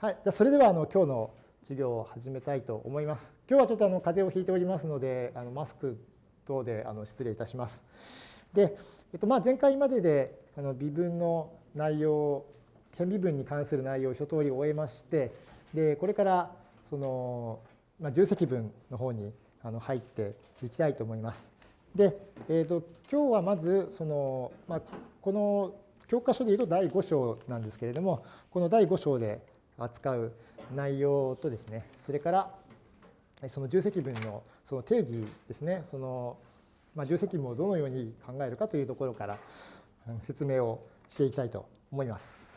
はい、じゃそれではあの今日の授業を始めたいと思います。今日はちょっとあの風邪をひいておりますので、あのマスク等であの失礼いたします。で、えっと、まあ前回までであの微分の内容、顕微分に関する内容を一通り終えまして、でこれからその、まあ、重積分の方にあの入っていきたいと思います。で、えーと、今日はまずその、まあ、この教科書でいうと第5章なんですけれども、この第5章で扱う内容とですね、それからその重積分のその定義ですね、その、まあ、重積分をどのように考えるかというところから説明をしていきたいと思います。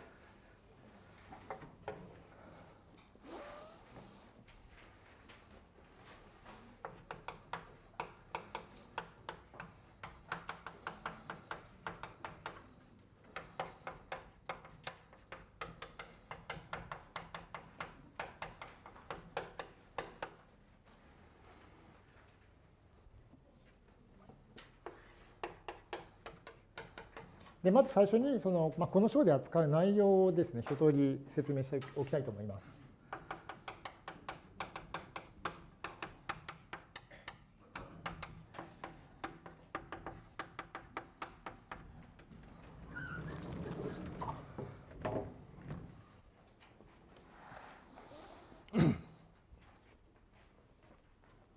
でまず最初にその、まあ、この章で扱う内容をですね一通り説明しておきたいと思います。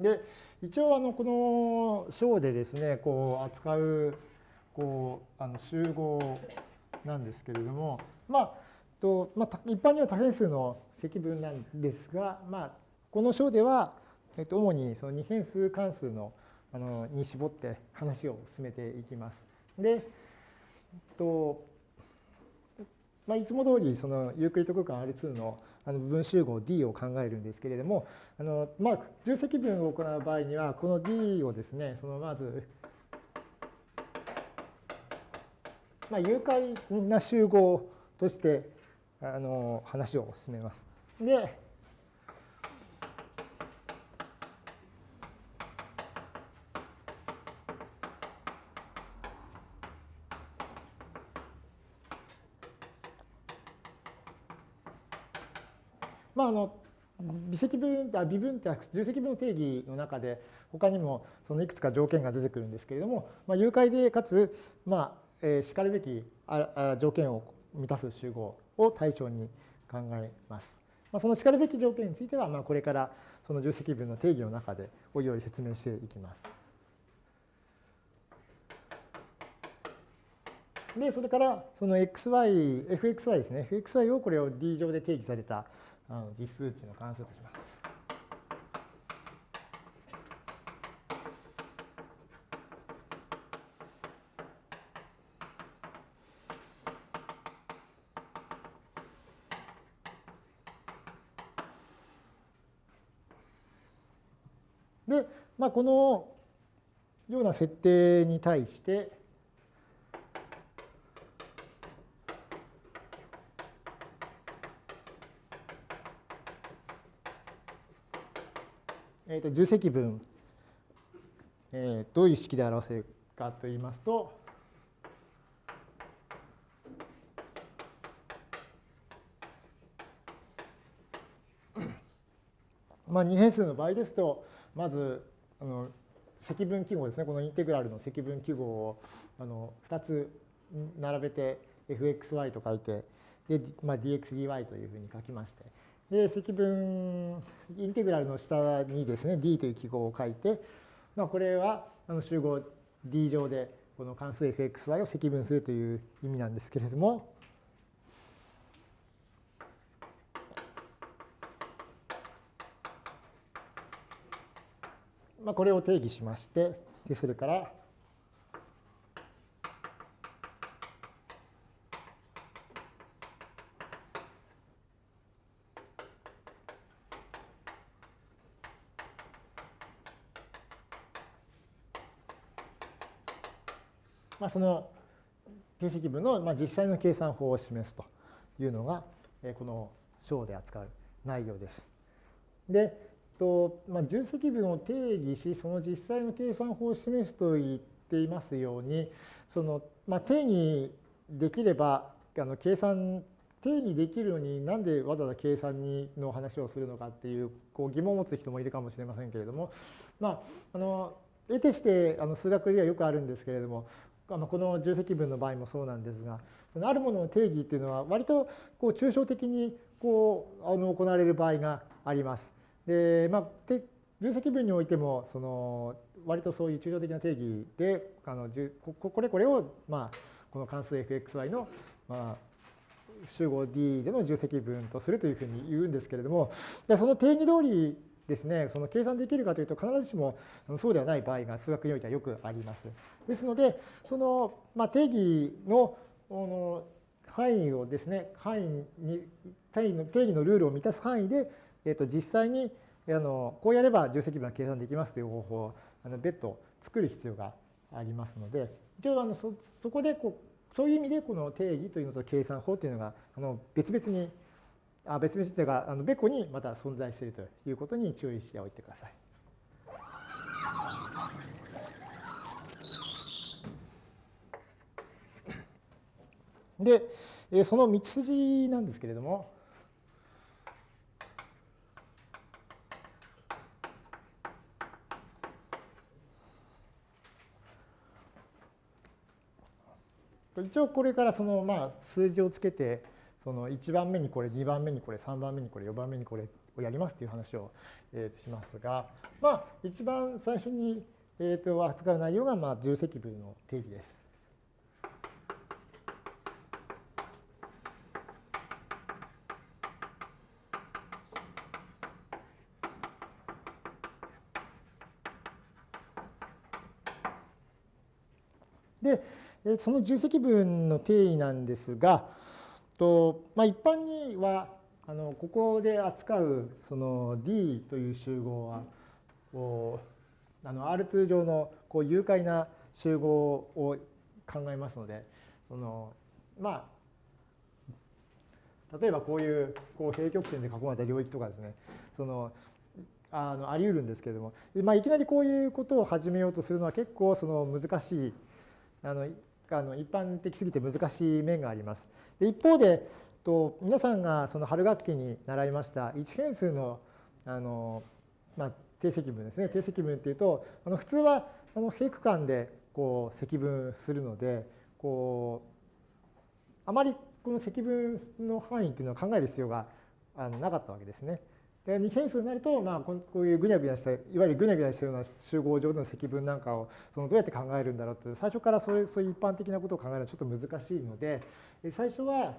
で一応あのこの章でですねこう扱うこうあの集合なんですけれども、まあとまあ、一般には多変数の積分なんですが、まあ、この章では、えっと、主にその二変数関数のあのに絞って話を進めていきます。で、えっとまあ、いつも通りそのユークリッド空間 R2 のあの部分集合 D を考えるんですけれども、あのまあ、重積分を行う場合には、この D をですね、そのまずまあ、誘拐な集合としてあの話を進めます。で、まあ、あの微積分あ微分って重積分の定義の中で他にもそのいくつか条件が出てくるんですけれども、まあ、誘拐でかつ、まああ、えしかるべき条件を満たす集合を対象に考えます。まあ、そのしかるべき条件については、まあ、これからその重積分の定義の中でおいおい説明していきます。で、それからその xy、fxy ですね。fxy をこれを d 上で定義されたあの実数値の関数とします。で、まあ、このような設定に対して、えー、と重積分、えー、どういう式で表せるかといいますと、まあ、二変数の場合ですと、まずあの積分記号ですね。このインテグラルの積分記号をあの2つ並べて fxy と書いてで、まあ、dxdy というふうに書きまして。で積分インテグラルの下にですね d という記号を書いて、まあ、これはあの集合 d 上でこの関数 fxy を積分するという意味なんですけれども。まあ、これを定義しまして、でそれから、まあ、その定積分の実際の計算法を示すというのがこの章で扱う内容です。で、と、まあ、重積分を定義し、その実際の計算法を示すと言っていますように、その、まあ、定義できれば、あの計算定義できるのになんでわざわざ計算にの話をするのかっていうこう疑問を持つ人もいるかもしれませんけれども、まあ、あの得てしてあの数学ではよくあるんですけれどもあのこの重積分の場合もそうなんですがあるものの定義っていうのは割とこう抽象的にこうあの行われる場合があります。でまあ、重積分においてもその割とそういう抽象的な定義であのこれこれを、まあ、この関数 fxy の、まあ、集合 D での重積分とするというふうに言うんですけれどもでその定義通りですね、その計算できるかというと必ずしもそうではない場合が数学においてはよくあります。ですので、その、まあ、定義のの範囲をですね、範囲に定義の定義のルールを満たす範囲で、えー、と実際にあのこうやれば重積分は計算できますという方法をあの別途作る必要がありますので、一応あのそそこでこうそういう意味でこの定義というのと計算法というのがあの別々にあ別々というかあの別個にまた存在しているということに注意しておいてください。で、その道筋なんですけれども、一応これからそのまあ数字をつけてその1番目にこれ2番目にこれ3番目にこれ4番目にこれをやりますっていう話を、えと、しますがまあ一番最初に、え、と扱う内容がまあ重積分の定義です。で、その重積分の定義なんですが、とまあ、一般にはあのここで扱うその D という集合はこうあの R2 上のこう誘拐な集合を考えますのでそのまあ例えばこういうこう平曲線で囲まれた領域とかですねそのあのあり得るんですけれども、まあ、いきなりこういうことを始めようとするのは結構その難しいあのあの一般的すぎて難しい面があります。で一方でと皆さんがその春学期に習いました一変数のあの、まあ、定積分ですね定積分っていうとあの普通はあの平区間でこう積分するのでこうあまりこの積分の範囲っていうのを考える必要があのなかったわけですね。で二変数になると、まあ、こういうぐにゃぐにゃしたいわゆるぐにゃぐにゃしたような集合上での積分なんかをそのどうやって考えるんだろうって最初からそういうそういう一般的なことを考えるのはちょっと難しいので最初は、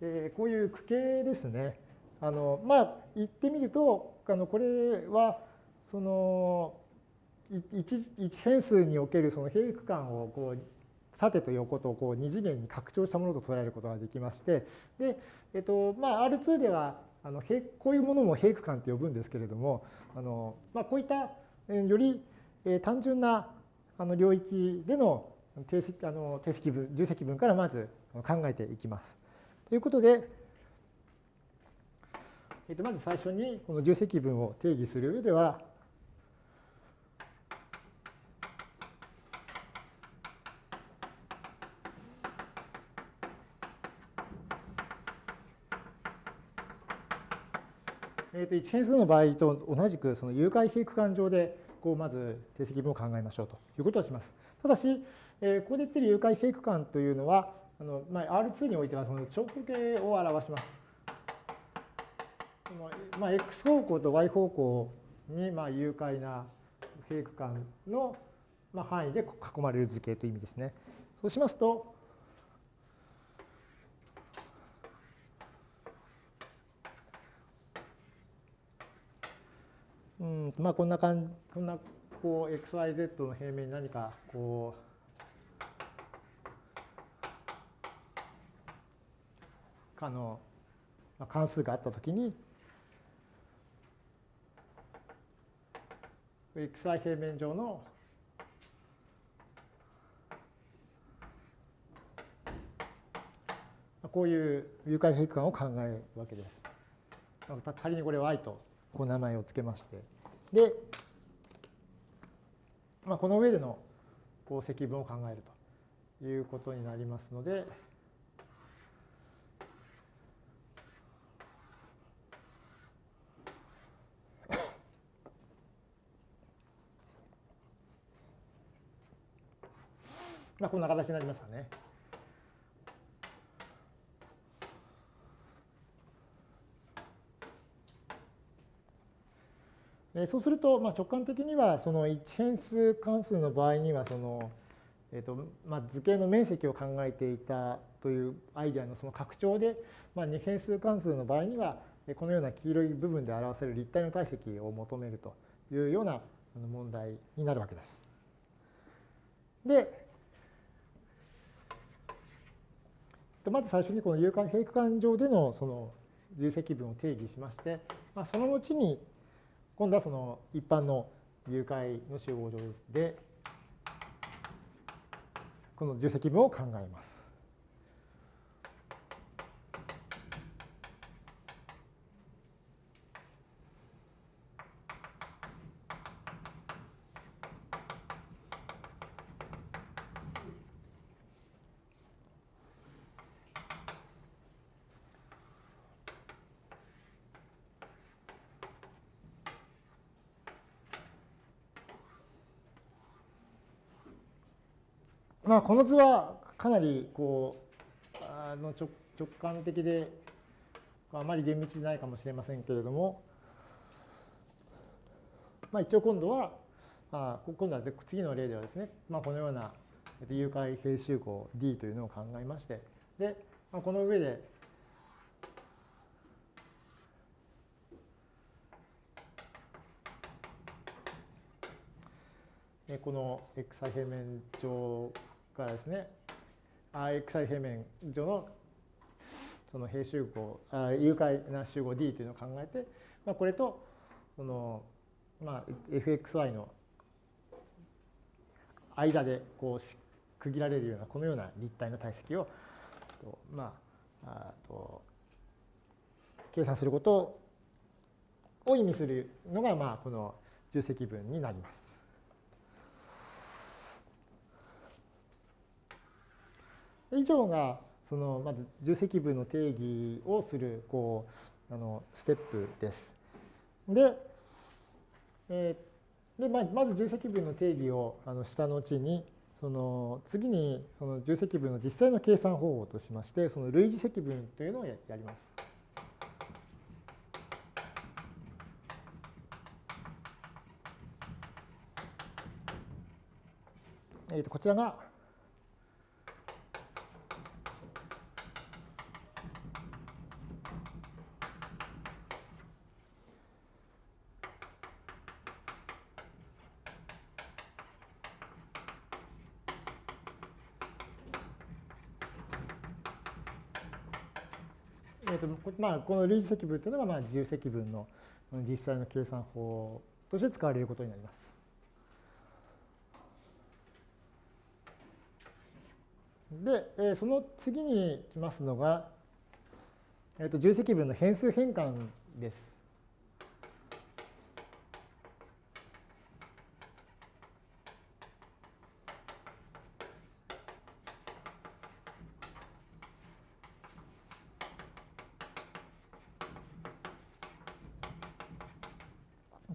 えー、こういう区形ですね。あのまあ言ってみるとあのこれはその一一変数におけるその平区間をこう縦と横とこう二次元に拡張したものと捉えることができましてで、えっとまあ、R2 ではあのこういうものも平区間って呼ぶんですけれどもあの、まあ、こういったより単純なあの領域での定積あの定積分重積分からまず考えていきます。ということで、えっと、まず最初にこの重積分を定義する上ではと1変数の場合と同じくその有回比区間上でこうまず定積分を考えましょうということをします。ただし、え、ここで言っている有回比区間というのはあの、まあ、R2 においてはその長方形を表します。まあ、x 方向と y 方向にまあ有回な平区間のまあ範囲で囲まれる図形という意味ですね。そうしますと、うん。まあ、こんな感じ、こんなこう xyz の平面に何かこうあの関数があったときに xy 平面上のこういう誘拐平区間を考えるわけです。仮にこれ y と。こう名前を付けまして。で、まあ、この上でのこう積分を考えるということになりますので、まあこんな形になりますかね。そうすると、まあ、直感的にはその一変数関数の場合にはその、えーとまあ、図形の面積を考えていたというアイデアのその拡張で、まあ、二変数関数の場合にはこのような黄色い部分で表せる立体の体積を求めるというような問題になるわけです。で、まず最初にこの有間平区間上でのその重積分を定義しまして、まあ、その後に今度はその一般の誘拐の集合上で、この重積分を考えます。まあ、この図はかなりこうあの直感的であまり厳密でないかもしれませんけれども、まあ、一応今度はあ今度は次の例ではですね、まあ、このような誘拐平集合 D というのを考えましてで、まあ、この上でこの x 平面上からですね、xi 平面上のその平集合、誘拐な集合 D というのを考えて、まあ、これとその、まあ、fxy の間でこう区切られるようなこのような立体の体積をまあ、あと計算することを意味するのが、まあ、この重積分になります。以上がそのまず重積分の定義をするこうあのステップです。で、えー、でままず重積分の定義をあのした後にその次にその重積分の実際の計算方法としましてその類似積分というのをやります。えー、とこちらがまあ、この類似積分というのがまあ自由積分の実際の計算法として使われることになります。で、その次に来ますのが、えー、と重積分の変数変換です。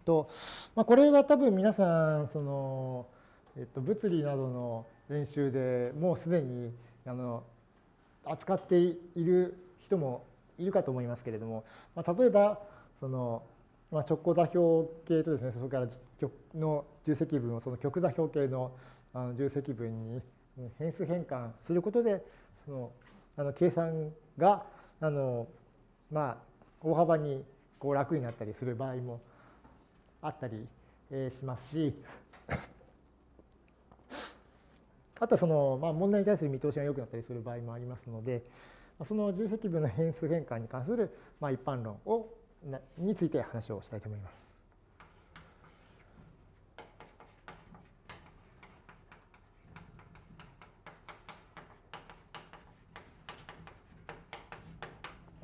と、まあ、これは多分皆さんその、えっと、物理などの練習でもうすでにあの扱っている人もいるかと思いますけれども、まあ、例えばその、まあ、直行座標系とですねそれからの重積分をその極座標系のあの重積分に変数変換することでそのあの計算があの、まあ、大幅にこう楽になったりする場合もあったりしますし あとはその、まあ、問題に対する見通しが良くなったりする場合もありますのでその重積分の変数変換に関する、まあ、一般論をについて話をしたいと思います。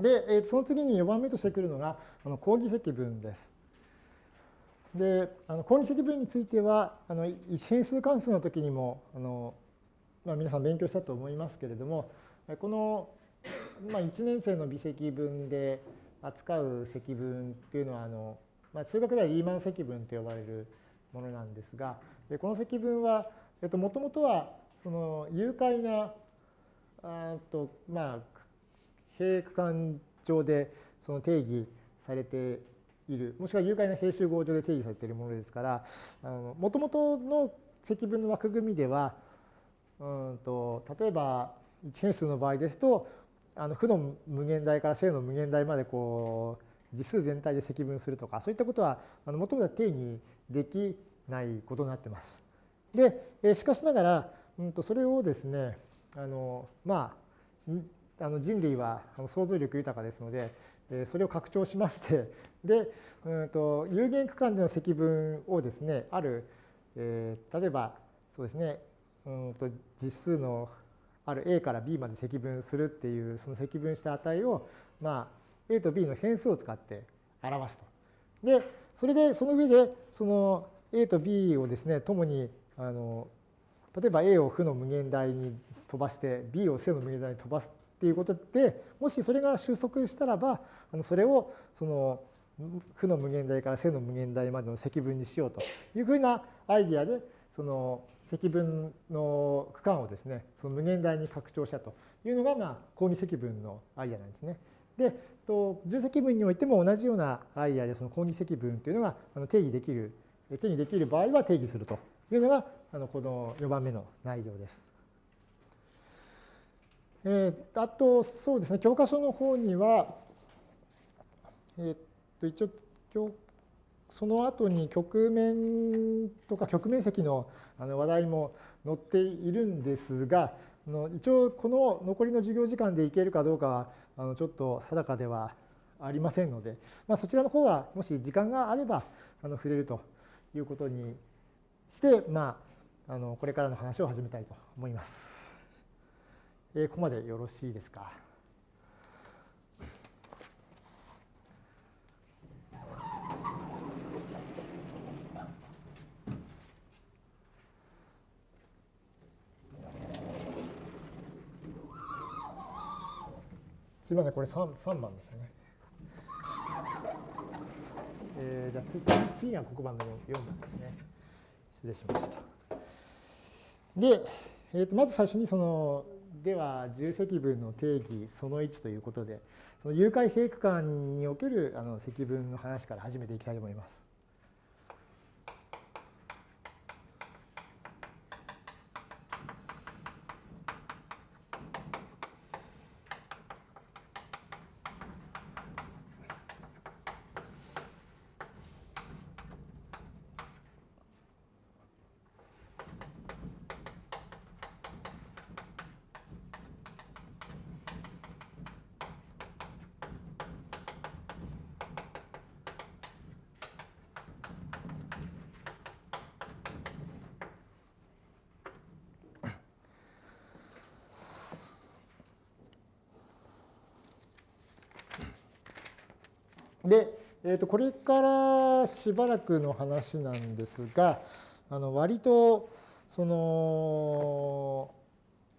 で、その次に4番目としてくるのが、この講義積分です。で、あの、公認積分については、あの、一変数関数の時にも、あの、まあ、皆さん勉強したと思いますけれどもこの、まあ、1年生の微積分で扱う積分っていうのはあの、まあ、数学ではリーマン積分と呼ばれるものなんですがこの積分はもともとはその有解なあと、まあ、平区間上でその定義されているもしくは有解な平集合上で定義されているものですからもともとの積分の枠組みではうんと例えば一変数の場合ですとあの負の無限大から正の無限大までこう実数全体で積分するとかそういったことはもともとは定義できないことになってます。でしかしながら、うん、とそれをですねあのまああの人類は想像力豊かですのでそれを拡張しまして で、うん、と有限区間での積分をですねある、えー、例えばそうですねうんと実数のある a から b まで積分するっていうその積分した値を、まあ、a と b の変数を使って表すと。でそれでその上でその a と b をですねともにあの例えば a を負の無限大に飛ばして b を正の無限大に飛ばすっていうことでもしそれが収束したらばあのそれをその負の無限大から正の無限大までの積分にしようというふうなアイディアでその積分の区間をですね、その無限大に拡張したというのが、まあ、講義積分のアイデアなんですね。で、重積分においても同じようなアイデアで、その講義積分というのが定義できる、定義できる場合は定義するというのが、あのこの4番目の内容です。えー、あと、そうですね、教科書の方には、えー、っと、一応、教その後に局面とか局面積の話題も載っているんですが、一応この残りの授業時間でいけるかどうかはちょっと定かではありませんので、まあ、そちらの方はもし時間があれば触れるということにして、まあ、あのこれからの話を始めたいと思います。えここまでよろしいですか？すみません、これ 3, 3番ですね。えー、じゃあ次次が黒板の4番ですね。失礼しました。で、えー、とまず最初にその、では重積分の定義その1ということで、その有解閉区間におけるあの積分の話から始めていきたいと思います。で、えー、とこれからしばらくの話なんですが、あの割とその、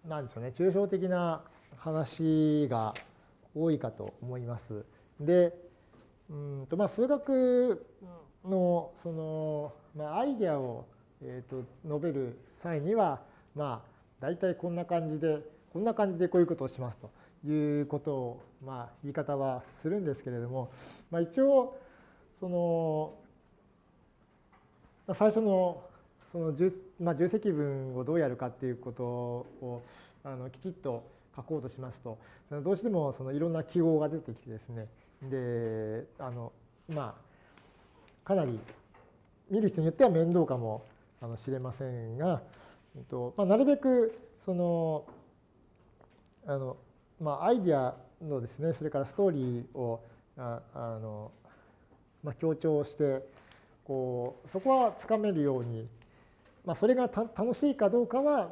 なんでしょうね、抽象的な話が多いかと思います。で、うんとまあ、数学のその、まあ、アイデアを、えー、と述べる際には、まあ、大体こんな感じで、こんな感じでこういうことをしますと。いうことを、まあ、言い方はするんですけれども、まあ、一応その最初のその重,、まあ、重積分をどうやるかっていうことをあのきちっと書こうとしますとそのどうしてもそのいろんな記号が出てきてですねであのまあかなり見る人によっては面倒かもしれませんが、えっとまあ、なるべくそのあのまあ、アイディアのですねそれからストーリーをああの、まあ、強調してこうそこはつかめるように、まあ、それが楽しいかどうかは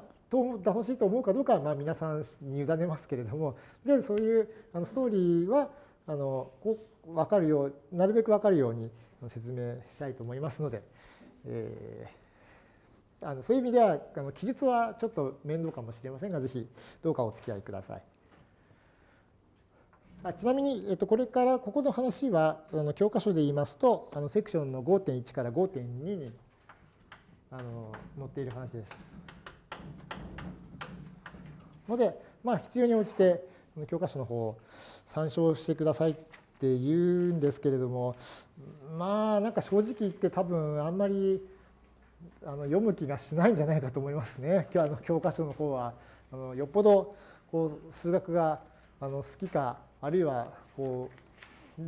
楽しいと思うかどうかはまあ皆さんに委ねますけれどもでそういうあのストーリーはあのこう分かるようなるべく分かるように説明したいと思いますので、えあのそういう意味ではあの記述はちょっと面倒かもしれませんがぜひどうかお付き合いください。あちなみに、えっと、これからここの話はあの教科書で言いますとあのセクションの5.1から5.2にあの載っている話です。ので、まあ、必要に応じて教科書の方を参照してくださいって言うんですけれどもまあなんか正直言って多分あんまりあの読む気がしないんじゃないかと思いますね今日あの教科書の方はあのよっぽどこう数学があの好きかあるいはこう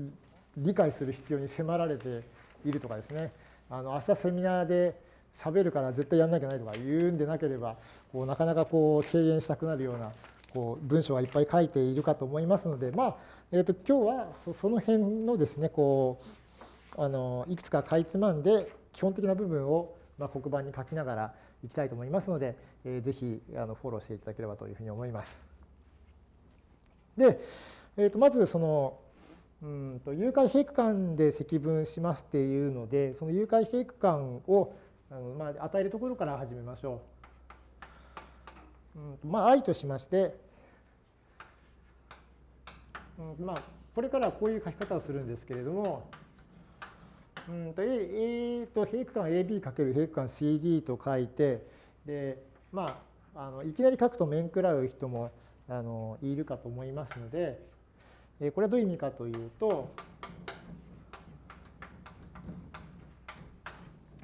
理解する必要に迫られているとかですねあの明日セミナーで喋るから絶対やんなきゃないとか言うんでなければこうなかなかこう敬遠したくなるようなこう文章がいっぱい書いているかと思いますので、まあえー、と今日はその辺のですねこうあのいくつかかいつまんで基本的な部分をまあ黒板に書きながらいきたいと思いますので、えー、ぜひあのフォローしていただければというふうに思います。で、えー、とまずそのうんと誘拐閉区間で積分しますっていうのでその誘拐閉区間をあの、まあ、与えるところから始めましょう。うんまあ、i としまして、うん、まあこれからはこういう書き方をするんですけれどもうんと A, A と閉区間 AB× 閉区間 CD と書いてでまああのいきなり書くと面食らう人もあのいるかと思いますのでこれはどういう意味かというと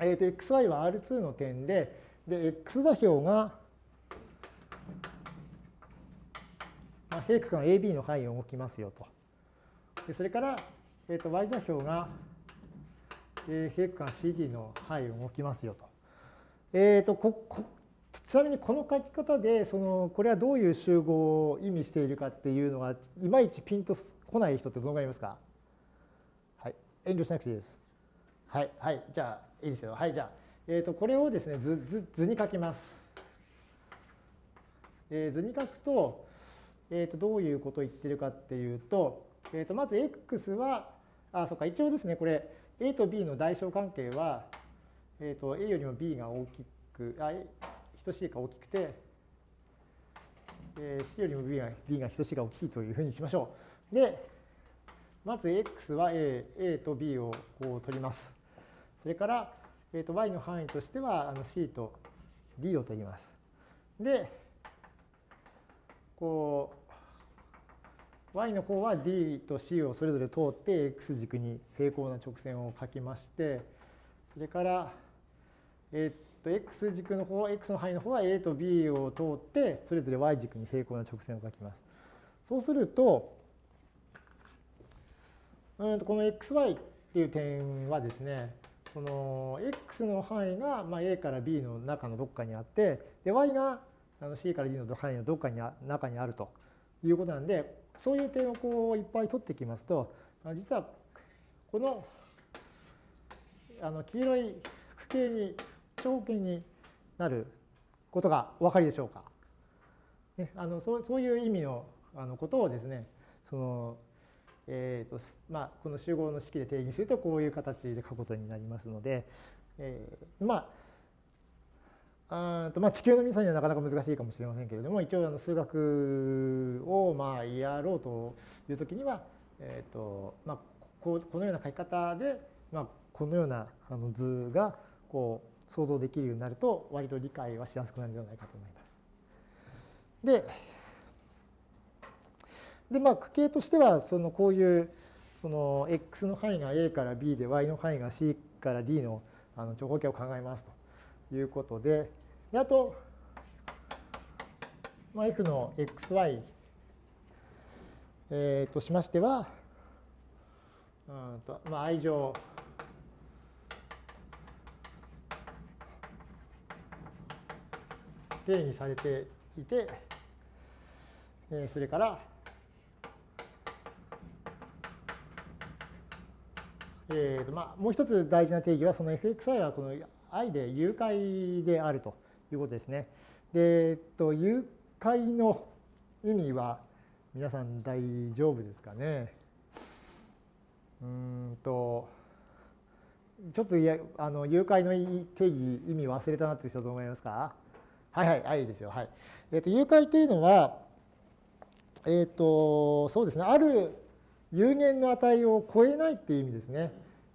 えー、と xy は R2 の点でで x 座標が、まあ、平区間 AB の範囲を動きますよと。でそれから、えー、と y 座標が、えー、平区間 CD の範囲を動きますよと。えー、とここちなみにこの書き方でそのこれはどういう集合を意味しているかっていうのがいまいちピンとこない人ってどのぐらいいますか？はい。遠慮しなくていいです。はい。はい。じゃあいいですよ。はい、じゃあ、えー、とこれをですね図図図に書きます。えー、図に書くと,、えー、とどういうことを言ってるかっていうと,、えー、とまず x はあそうか一応ですねこれ a と b の代償関係は、えー、と a よりも b が大きくあ等しいか大きくて、えー、c よりも b が d が等しいが大きいというふうにしましょう。でまず x は a, a と b をこう取ります。それから、えー、と y の範囲としてはあの c と d を取ります。で、こう y の方は d と c をそれぞれ通って x 軸に平行な直線を書きまして、それから、えっ、と x 軸の方、x の範囲の方は a と b を通ってそれぞれ y 軸に平行な直線を書きます。そうすると、うんとこの xy っていう点はですね、その x の範囲がまあ a から b の中のどっかにあってで y があの c から d の範囲のどっかに中にあるということなんでそういう点をこういっぱい取ってきますと実はこのあの黄色い区形に長方形になることがお分かりでしょうか？ね、あのそうそういう意味のあのことをですねそのえーとまあ、この集合の式で定義するとこういう形で書くことになりますので、えー、まああとまあ地球の皆さんにはなかなか難しいかもしれませんけれども一応あの数学をまあやろうという時には、えーとまあ、ここのような書き方で、まあ、このようなあの図がこう想像できるようになると割と理解はしやすくなるんではないかと思います。でで、まあ、区形としては、そのこういう、その x の範囲が a から b で y の範囲が c から d のあの長方形を考えますということで、であと、まあ、f の xy、えー、としましては、うんとまあ、i 乗定義されていて、えそれからえーとまあ、もう一つ大事な定義はその fxi はこの i で誘拐であるということですね。で、えっと、誘拐の意味は皆さん大丈夫ですかね。うんとちょっといやあの誘拐の定義意味忘れたなっていう人どう思いますか？はいはいはいいいですよはい。えっ、ー、と誘拐というのはえっ、ー、とそうですねある有限の値を超えないっていう意味ですね。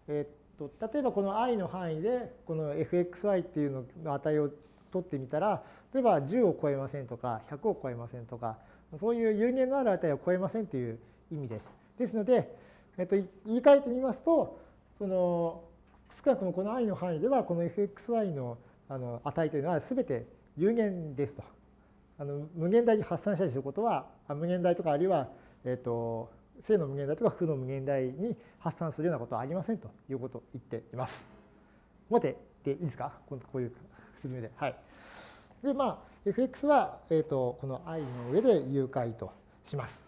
えっ、ー、と例えばこの i の範囲でこの fxy っていうの値を取ってみたら例えば10を超えませんとか100を超えませんとかそういう有限のある値を超えませんという意味です。ですので、えっと、言い換えてみますとその少なくともこの i の範囲ではこの fxy のあの値というのは全て有限ですと。あの無限大に発散したりすることは無限大とかあるいは、えっと、正の無限大とか負の無限大に発散するようなことはありませんということを言っています。待てでいいですか？こういう説明で。はい。で、まあ、fx は、えっとこの i の上で誘拐とします。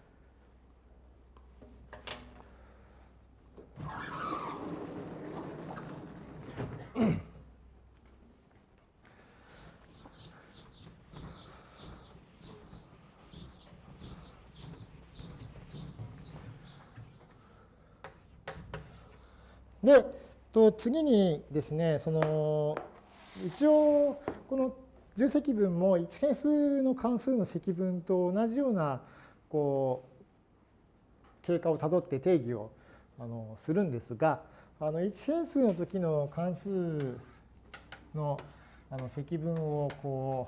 で、と次にですね、その一応この重積分も1変数の関数の積分と同じようなこう経過をたどって定義をあのするんですが、あの1変数の時の関数のあの積分をこ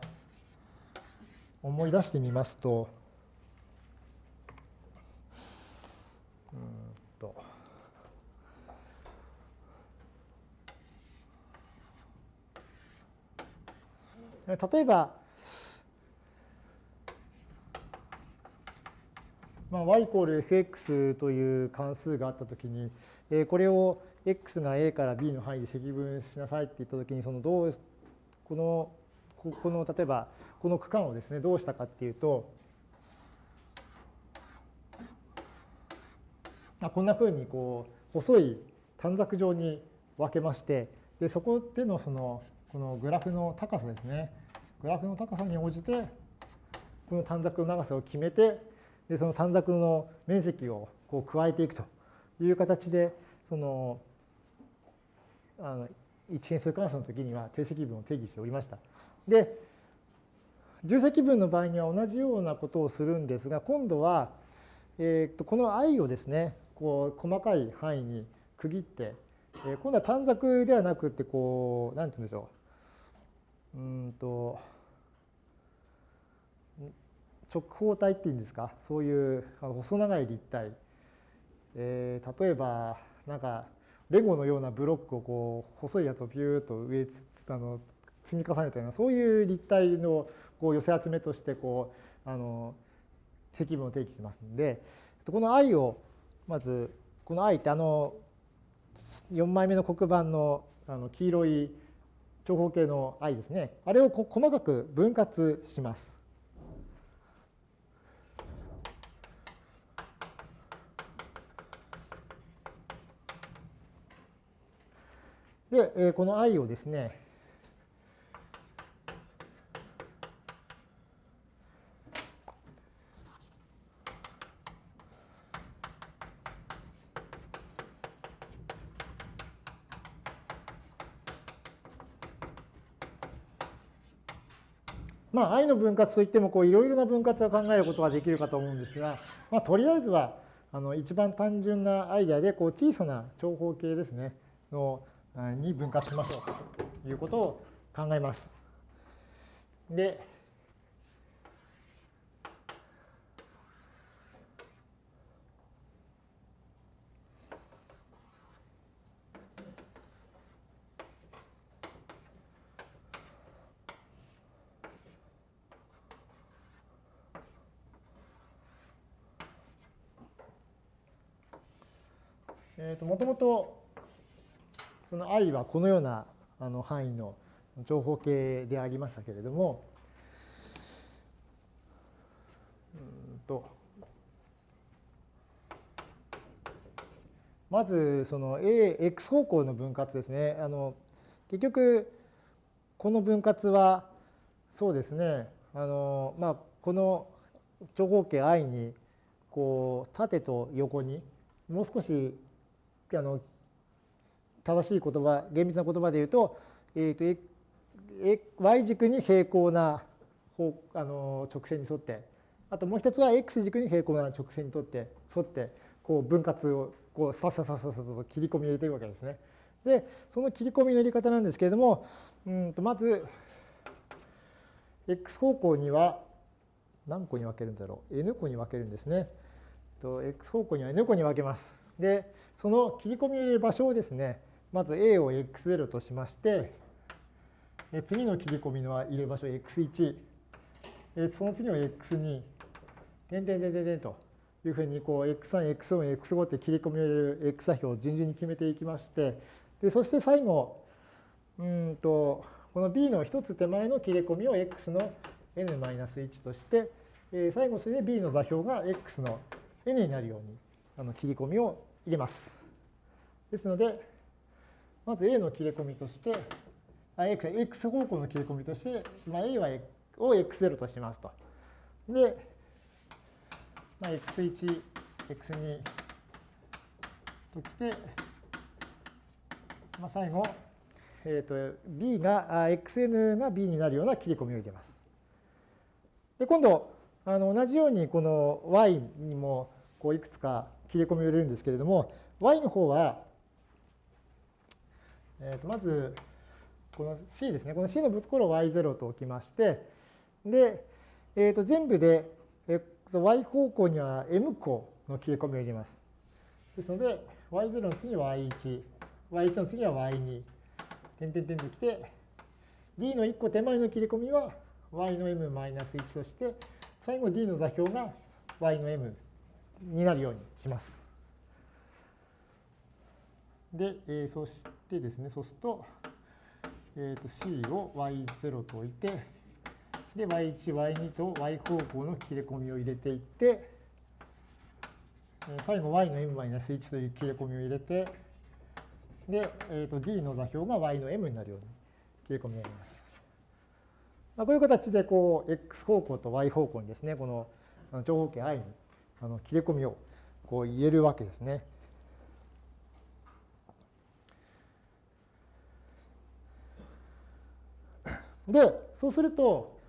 う思い出してみますと、例えば、まあ、y イコール fx という関数があったときに、えこれを x が a から b の範囲で積分しなさいって言ったときに、そのどう、この、この、例えば、この区間をですね、どうしたかっていうと、あこんなふうにこう細い短冊状に分けましてでそこでのそのこのグラフの高さですね。グラフの高さに応じてこの短冊の長さを決めてでその短冊の面積をこう加えていくという形でそのあの一変数関数の時には定積分を定義しておりました。で重積分の場合には同じようなことをするんですが今度は、えー、とこの i をですねこう細かい範囲に区切って、えー、今度は短冊ではなくてこう何て言うんでしょううんと直方体っていうんですか？そういう細長い立体、えー、例えばなんかレゴのようなブロックをこう細いやつをビューッと上あの積み重ねたようなそういう立体のこう寄せ集めとしてこうあの積分を定義しますので。この i をまずこの i ってあの4枚目の黒板のあの黄色い長方形の i ですねあれを細かく分割します。で、この i をですね、まあ、愛の分割といってもいろいろな分割を考えることができるかと思うんですが、まあ、とりあえずはあの一番単純なアイデアでこう小さな長方形ですねのに分割しましょうということを考えます。で、ともともとその i はこのようなあの範囲の長方形でありましたけれども、うんとまずその ax 方向の分割ですね。あの結局この分割はそうですねあの、まあ、この長方形 i にこう縦と横にもう少しあの正しい言葉、厳密な言葉で言うと、えー、と y 軸に平行な方あの直線に沿って、あともう一つは x 軸に平行な直線にとって沿って、こう分割をこうさささささと切り込み入れていくわけですね。で、その切り込みの入れ方なんですけれども、うんとまず、x 方向には何個に分けるんだろう ?n 個に分けるんですね。x 方向には n 個に分けます。で、その切り込みを入れる場所をですね、まず a を x0 としまして、次の切り込みの入れる場所を x1、その次の x2、点点点点点というふうにこう x3、x4、x5 って切り込みを入れる x 座標を順々に決めていきまして、でそして最後、うんとこの b の一つ手前の切り込みを x の n-1 として、最後それで b の座標が x の n になるようにあの切り込みを入れます。ですので、まず A の切れ込みとして、あ X, X 方向の切れ込みとして、まあ、A はを X0 としますと。で、まあ、X1、X2 ときて、まあ、最後、えーと、B が、XN が B になるような切り込みを入れます。で、今度、あの同じようにこの Y にもこういくつか切り込みを入れるんですけれども、Y の方は、えー、とまず、この C ですね。この C のところを Y0 と置きまして、で、えー、と全部で、えー、と Y 方向には M 個の切り込みを入れます。ですので、Y0 の次は Y1、Y1 の次は Y2、点々点ときて、D の1個手前の切り込みは Y の M-1 として、最後 D の座標が Y の M になるようにします。で、えー、そしてですね、そうすると、えー、と C を y0 と置いて、で、y1、y2 と y 方向の切れ込みを入れていって、最後 y の m-1 という切れ込みを入れて、で、えー、と d の座標が y の m になるように切れ込みを入れます。まあ、こういう形でこう x 方向と y 方向にですね、この長方形 i にあの切れ込みをこう入れるわけですね。で、そうすると、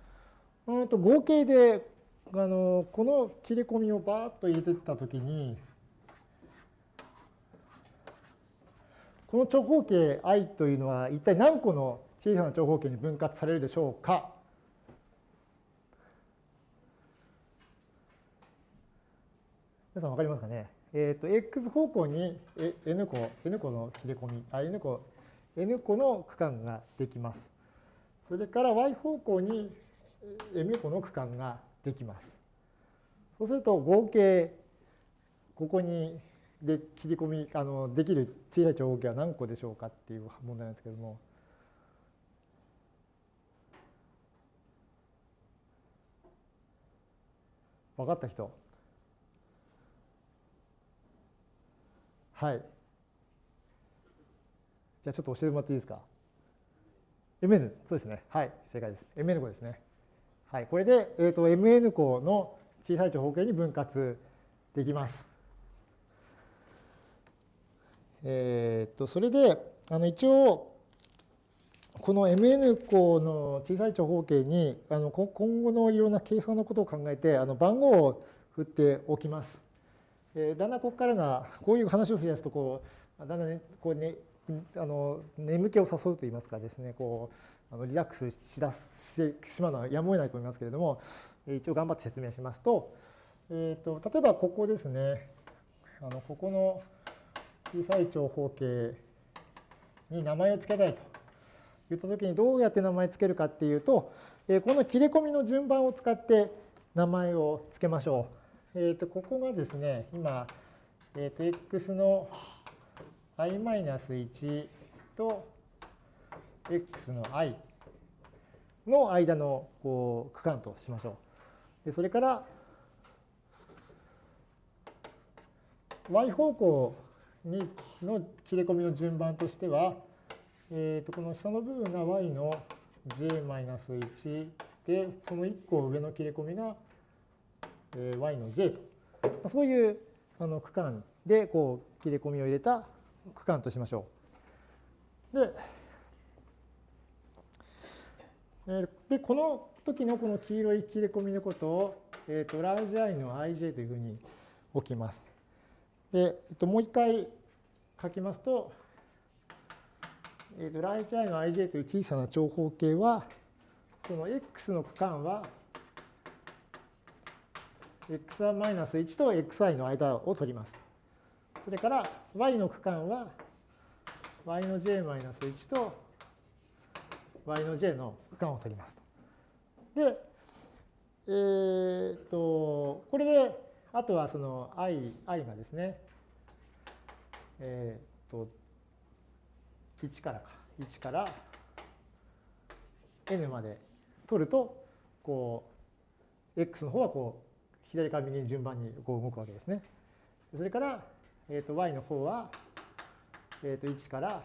うんと合計であのこの切れ込みをバーッと入れてったときに、この長方形 i というのは一体何個の小さな長方形に分割されるでしょうか？皆さん分かりますかね？えっ、ー、と、x 方向に n 個、n 個の切れ込み、あ、n 個、n 個の区間ができます。それから y 方向に m 個の区間ができます。そうすると合計ここにで切り込みあのできる小さい長方形は何個でしょうかっていう問題なんですけども。分かった人？はい。じゃあちょっと教えてもらっていいですか？MN、そうですね。はい、正解です。MN 個ですね。はい、これで、えーと、MN 個の小さい長方形に分割できます。えっ、ー、と、それで、あの一応、この MN 個の小さい長方形にあの今後のいろんな計算のことを考えてあの番号を振っておきます。えー、だんだんここからがこういう話をするやつとこうだんだん、ね、こうねあの眠気を誘うといいますかですねこうあのリラックスしだしてしまうのはやむを得ないと思いますけれども一応頑張って説明しますと,、えーと、例えばここですねあのここの小さい長方形に名前を付けたいと言ったときにどうやって名前を付けるかっていうと、えー、この切れ込みの順番を使って名前を付けましょう。えー、とここがですね今、えー、と x の i-1 と x の i の間のこう区間としましょう。でそれから y 方向にの切れ込みの順番としては、えー、とこの下の部分が y の j-1 でその1個上の切れ込みが y の j とそういうあの区間でこう切れ込みを入れた区間としましょうで、えでこの時のこの黄色い切れ込みのことを、えー、とラージ i の ij というふうに置きます。で、えっと、もう一回書きますと、えー、とラージ i の ij という小さな長方形は、この x の区間は x1-1 と xi の間を取ります。それから y の区間は y の j-1 と y の j の区間を取りますと。で、えー、っと、これで、あとはその i, i がですね、えー、っと、1からか、1から n まで取ると、こう、x の方はこう、左から右に順番にこう動くわけですね。それから、えー、と y の方は、えー、と1から、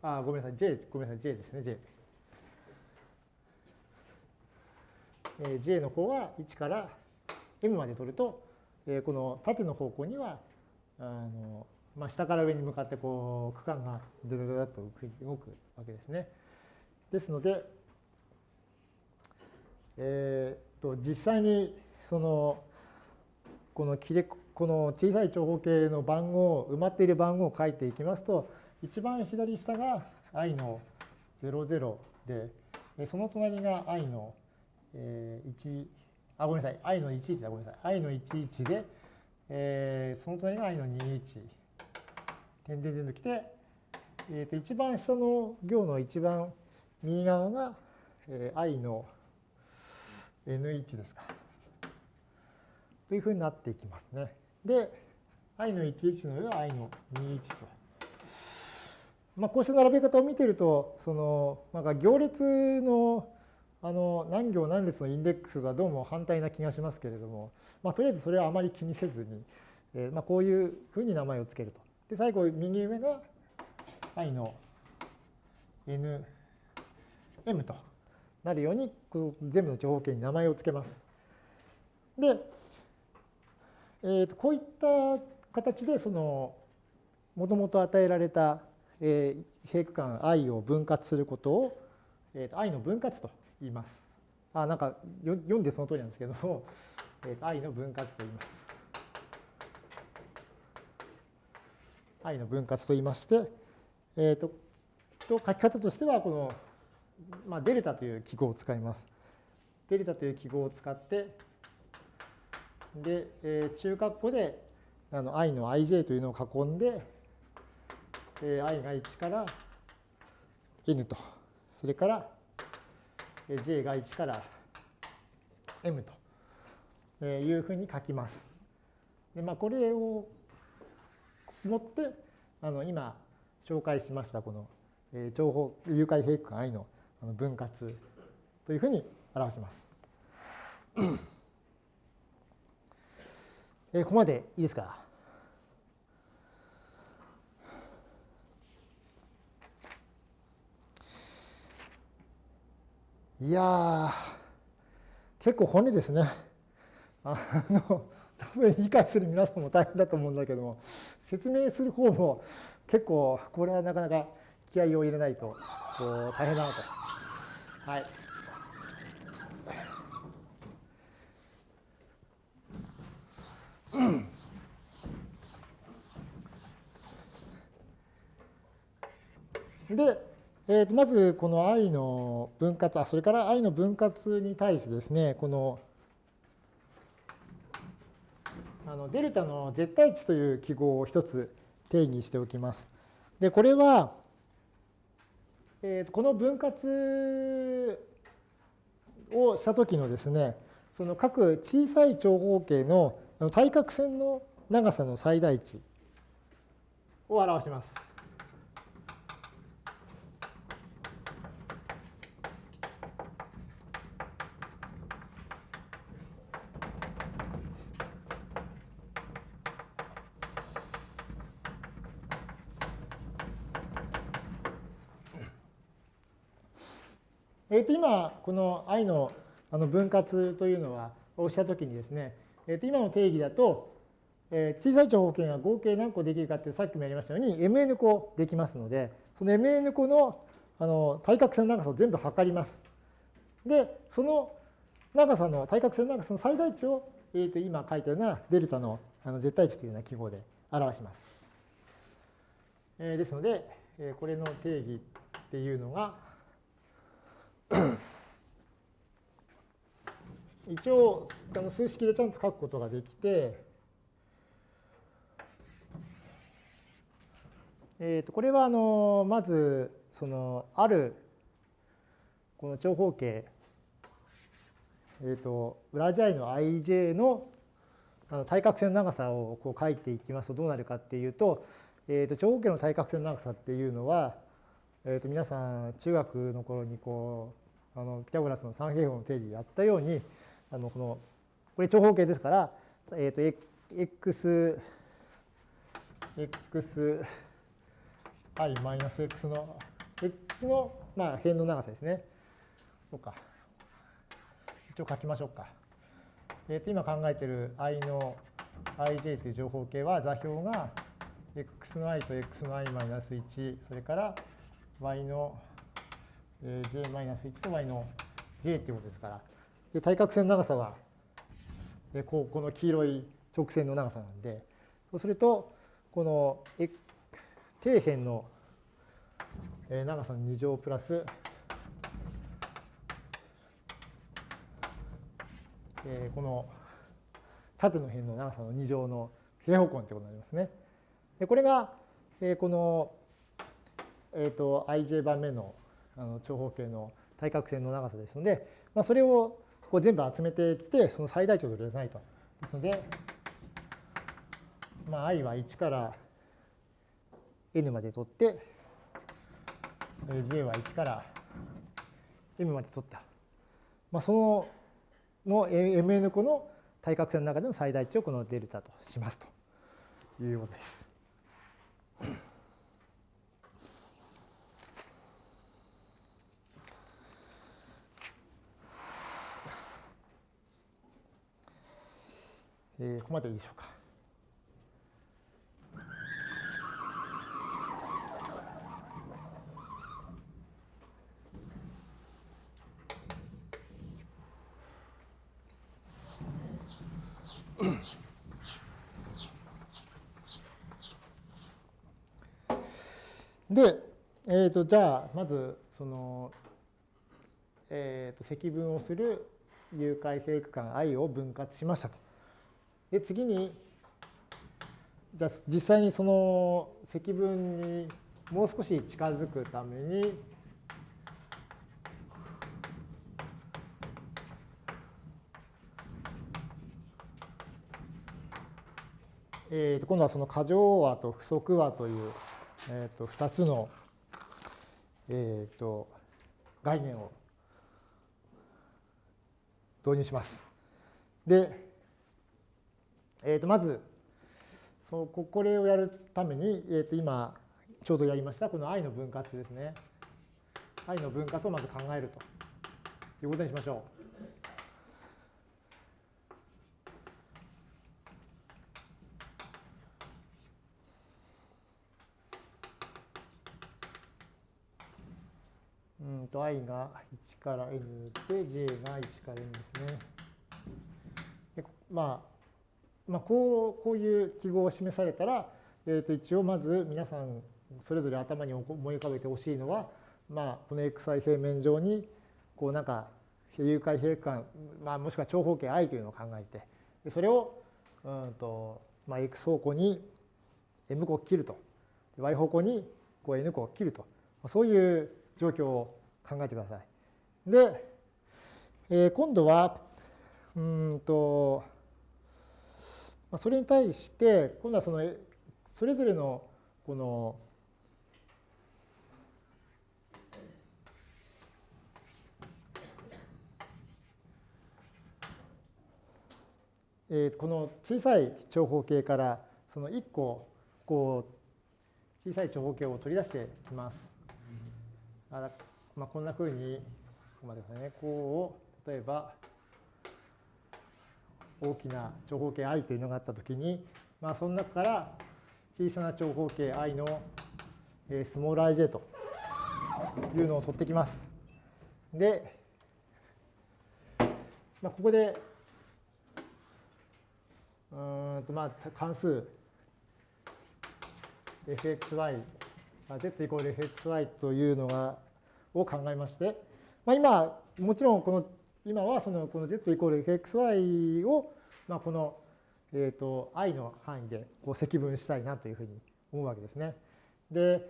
あ、ごめんなさい、j、ごめんなさい、j ですね、j。えー、j の方は1から m まで取ると、えー、この縦の方向には、あのまあ、下から上に向かってこう区間がドドドドと動くわけですね。ですので、えー、と実際にそのこの切れこの小さい長方形の番号埋まっている番号を書いていきますと一番左下が i の00でその隣が i の1あごめんなさい i の11だごめんなさい。I の11で、えー、その隣が i の21点々点ときて、えー、と一番下の行の一番右側が、えー、i の n1 ですか。というふうになっていきますね。で、i の11の上は i の21と。まあ、こうした並べ方を見てると、その、なんか行列のあの何行何列のインデックスはどうも反対な気がしますけれども、まあ、とりあえずそれはあまり気にせずに、えー、まあこういうふうに名前を付けると。で、最後、右上が i の nm となるように、全部の長方形に名前を付けます。で、えー、とこういった形でそのもともと与えられた、えー、平区間 i を分割することを、えー、と i の分割と言います。あなんか読んでその通りなんですけども、えー、と i の分割と言います。i の分割と言いまして、えーと、と書き方としてはこの、まあ、デルタという記号を使います。デルタという記号を使ってで、えー、中括弧であの i の ij というのを囲んで、えー、i が1から n と、それから j が1から m というふうに書きます。でまあ、これをもってあの今紹介しましたこの情報誘拐平区間 i の分割というふうに表します。えここまでいいですか？いや結構骨ですね。あの多分理解する皆さんも大変だと思うんだけども説明する方も結構これはなかなか気合を入れないとこう大変だなと。はいで、えー、とまずこの i の分割あそれから i の分割に対してですねこのあのデルタの絶対値という記号を一つ定義しておきます。でこれは、えー、この分割をした時のですねその各小さい長方形の対角線の長さの最大値を表します。えー、と今、この i のあの分割というのは、をしたときにですね、えー、と今の定義だと、えー、小さい長方形が合計何個できるかってさっきもやりましたように mn 個できますのでその mn 個のあの対角線の長さを全部測ります。でその長さの対角線の長さの最大値を、えー、と今書いたようなデルタのあの絶対値というような記号で表します。えー、ですので、えー、これの定義っていうのが一応あの数式でちゃんと書くことができて、えー、とこれはあのまずそのあるこの長方形、えー、と裏地 i の ij のあの対角線の長さをこう書いていきますとどうなるかっていうと,、えー、と長方形の対角線の長さっていうのは、えー、と皆さん中学の頃にこうあのピタゴラスの三平方の定理でやったようにあのこのこれ長方形ですから、えー、と x x i マイナス x の x のまあ辺の長さですね。そうか。一応書きましょうか。えー、と今考えている i の ij という情報形は座標が x の i と x の i マイナス1それから y の j マイナス1と y の j っていうことですからで対角線の長さはこうこの黄色い直線の長さなんでそうするとこの底辺の長さの2乗プラスこの縦の辺の長さの2乗の平方根ということになりますね。でこれがこの、えー、と ij 番目のあの長方形の対角線の長さですので、まあ、それをこう全部集めてきてその最大値を取り出さないと。ですので、まあ、i は1から n まで取って j は1から m まで取った。まあ、そのの mn 個の対角線の中での最大値をこのデルタとしますということです。えー、ここまでいいでしょうか。で、えーと、じゃあまずその、えーと、積分をする有回平区間 i を分割しましたと。で次にじゃ実際にその積分にもう少し近づくためにえー、と今度はその過剰和と不足和というえー、と2つの、えー、と概念を導入します。で、えー、とまずそのこれをやるために、えー、と今ちょうどやりましたこの i の分割ですね。i の分割をまず考えるということにしましょう。うんと i が1から n で j が1から n ですね。でまあ、まあ、こうこういう記号を示されたら、えー、と一応まず皆さんそれぞれ頭に思い浮かべてほしいのは、まあ、この xi 平面上にこうなんか有回平間、まあ、もしくは長方形 i というのを考えてでそれをうんと、まあ、x 方向に m 個切ると y 方向にこう n 個切るとそういう状況を考えてください。で、えー、今度はうんとそれに対して今度はそのそれぞれのこのえー、この小さい長方形からその1個こう小さい長方形を取り出していきます。あまあ、こんなふうにここまでねこう例えば大きな長方形 i というのがあったときに、まあ、その中から小さな長方形 i のスモール ij というのを取ってきます。で、まあ、ここでうんとまあ関数 fxy z イコール fxy というのがを考えまして、まあ、今もちろんこの今はそのこの z イコール fxy をまあこのえーと i の範囲でこう積分したいなというふうに思うわけですね。で、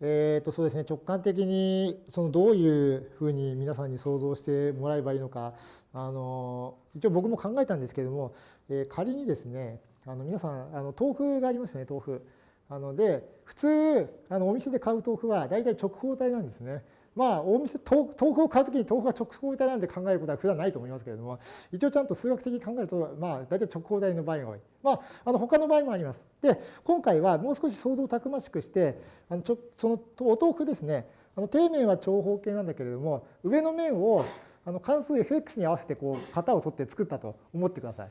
えー、とそうですね直感的にそのどういうふうに皆さんに想像してもらえばいいのかあの一応僕も考えたんですけれども、えー、仮にですねあの皆さんあの豆腐がありますよね豆腐。あので普通あのお店で買う豆腐は大体直方体なんですね。まあ、お店豆腐を買うときに豆腐が直方体なんで考えることは普段ないと思いますけれども一応ちゃんと数学的に考えると、まあ、大体直方体の場合が多い、まあ、あの他の場合もありますで今回はもう少し想像をたくましくしてあのちょそのお豆腐ですねあの底面は長方形なんだけれども上の面をあの関数 fx に合わせてこう型を取って作ったと思ってください。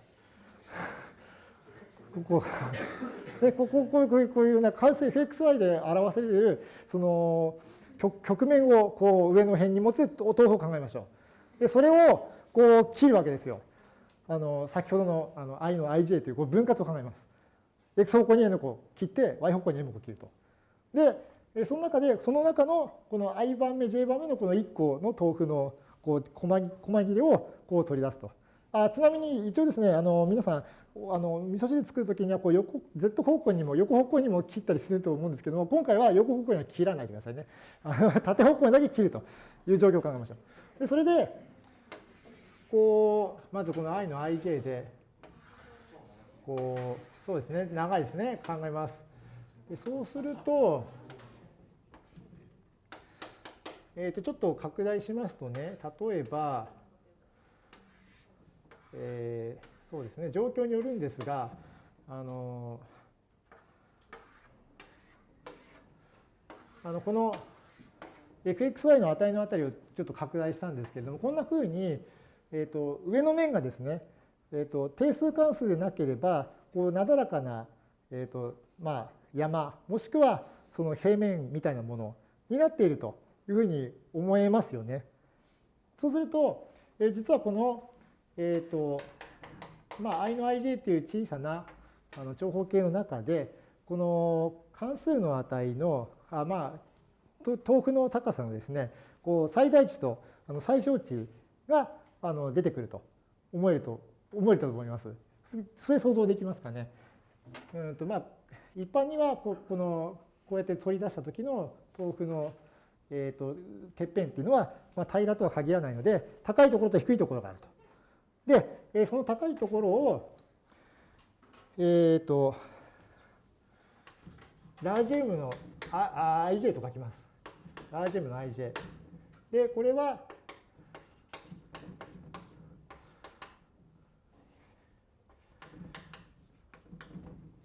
ここでこここういうこういうような関数 fxy で表せるその局面をこう上の辺に持つ豆腐を考えましょう。でそれをこう切るわけですよ。あの先ほどのあの i の ij というこう分割を考えます。x 方向に n 個切って y 方向に m 個切ると。でその中でその中のこの i 番目 j 番目のこの1個の豆腐のこう細切れをこう取り出すと。あちなみに一応ですねあの皆さんあの味噌汁作るときにはこう横 Z 方向にも横方向にも切ったりすると思うんですけども今回は横方向には切らないでくださいね。縦方向にだけ切るという状況を考えましょうでそれでこうまずこの i の ij でこうそうですね長いですね考えます。でそうするとえー、とちょっと拡大しますとね例えばえー、そうですね状況によるんですがあのあのこの fxy の値のあたりをちょっと拡大したんですけれどもこんなふうに、えーと、上の面がですね、えーと、定数関数でなければこうなだらかな、えーとまあ、山もしくはその平面みたいなものになっているというふうに思えますよね。そうすると、えー、実はこのえっ、ー、と、まあ、i の ij という小さなあの長方形の中で、この関数の値の、あまあ、豆腐の高さのですね、こう最大値とあの最小値があの出てくると思えると思えると思います。それ想像できますかね。うんとまあ、一般にはここのこうやって取り出した時の豆腐の、えーと、とてっぺんっていうのは、まあ、平らとは限らないので高いところと低いところがあると。で、その高いところを、えっ、ー、と、ラージ M の ij と書きます。ラージ M の ij。で、これは、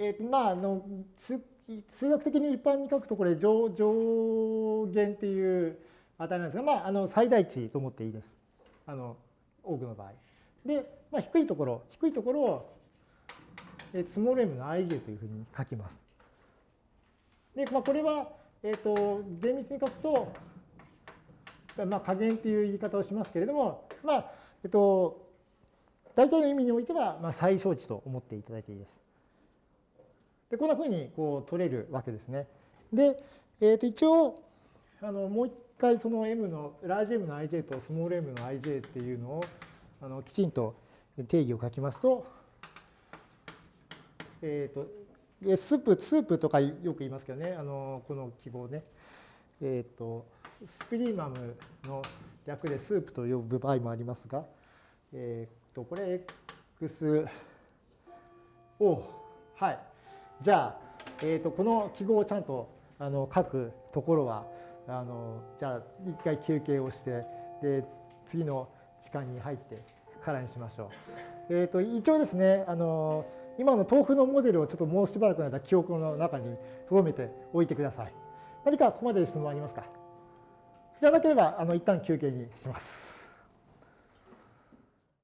えっ、ー、と、まあ、あの、数学的に一般に書くと、これ上、上限っていう値なんですが、まあ、あの、最大値と思っていいです。あの、多くの場合。で、まあ、低いところ、低いところを、スモール m の ij というふうに書きます。で、まあ、これは、えっ、ー、と、厳密に書くと、まあ、加減っていう言い方をしますけれども、まあ、えっ、ー、と、大体の意味においては、まあ、最小値と思っていただいていいです。で、こんなふうにこう取れるわけですね。で、えっ、ー、と、一応、あのもう一回その m の、ラージ m の ij とスモール m の ij っていうのを、あのきちんと定義を書きますと、えっ、ー、と、スープ、スープとかよく言いますけどね、あのこの記号ね、えっ、ー、と、スプリーマムの略でスープと呼ぶ場合もありますが、えっ、ー、と、これ x を、はい。じゃあ、えっ、と、この記号をちゃんとあの書くところは、あのじゃあ一回休憩をしてで次の時間に入ってからにしましょう。えーと、一応ですねあの今の豆腐のモデルをちょっともうしばらくの間記憶の中に留めておいてください。何かここまで質問ありますか？じゃなければあの一旦休憩にします。